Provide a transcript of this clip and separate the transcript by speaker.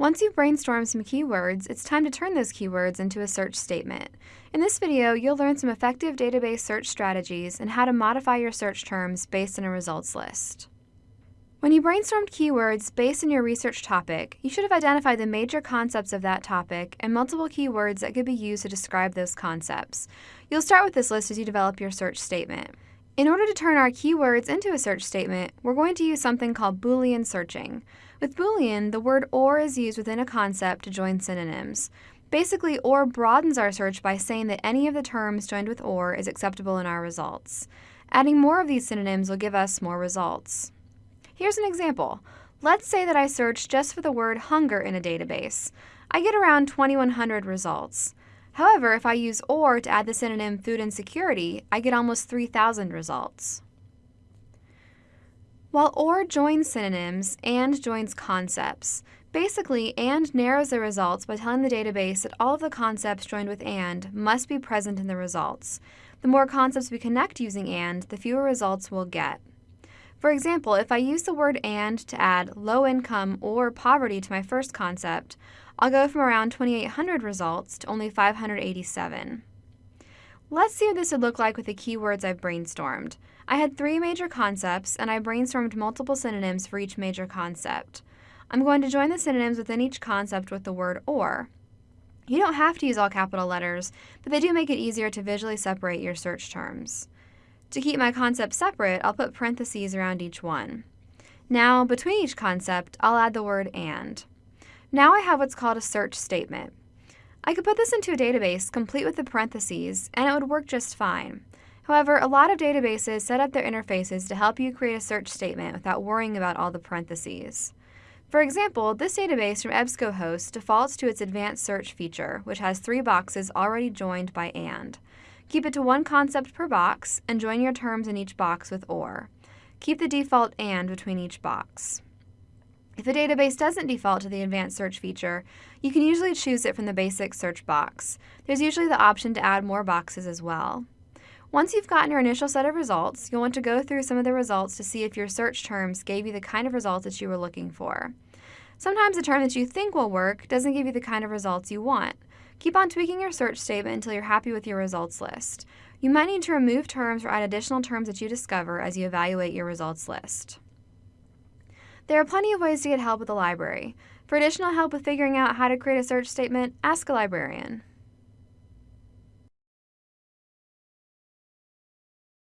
Speaker 1: Once you've brainstormed some keywords, it's time to turn those keywords into a search statement. In this video, you'll learn some effective database search strategies and how to modify your search terms based on a results list. When you brainstormed keywords based on your research topic, you should have identified the major concepts of that topic and multiple keywords that could be used to describe those concepts. You'll start with this list as you develop your search statement. In order to turn our keywords into a search statement, we're going to use something called Boolean searching. With Boolean, the word OR is used within a concept to join synonyms. Basically, OR broadens our search by saying that any of the terms joined with OR is acceptable in our results. Adding more of these synonyms will give us more results. Here's an example. Let's say that I search just for the word hunger in a database. I get around 2100 results. However, if I use OR to add the synonym food insecurity, I get almost 3000 results. While OR joins synonyms, AND joins concepts. Basically, AND narrows the results by telling the database that all of the concepts joined with AND must be present in the results. The more concepts we connect using AND, the fewer results we'll get. For example, if I use the word AND to add low income or poverty to my first concept, I'll go from around 2,800 results to only 587. Let's see what this would look like with the keywords I've brainstormed. I had three major concepts, and I brainstormed multiple synonyms for each major concept. I'm going to join the synonyms within each concept with the word OR. You don't have to use all capital letters, but they do make it easier to visually separate your search terms. To keep my concepts separate, I'll put parentheses around each one. Now, between each concept, I'll add the word AND. Now I have what's called a search statement. I could put this into a database complete with the parentheses, and it would work just fine. However, a lot of databases set up their interfaces to help you create a search statement without worrying about all the parentheses. For example, this database from EBSCOhost defaults to its advanced search feature, which has three boxes already joined by AND. Keep it to one concept per box, and join your terms in each box with OR. Keep the default AND between each box. If a database doesn't default to the advanced search feature, you can usually choose it from the basic search box. There's usually the option to add more boxes as well. Once you've gotten your initial set of results, you'll want to go through some of the results to see if your search terms gave you the kind of results that you were looking for. Sometimes a term that you think will work doesn't give you the kind of results you want. Keep on tweaking your search statement until you're happy with your results list. You might need to remove terms or add additional terms that you discover as you evaluate your results list. There are plenty of ways to get help with the library. For additional help with figuring out how to create a search statement, ask a librarian.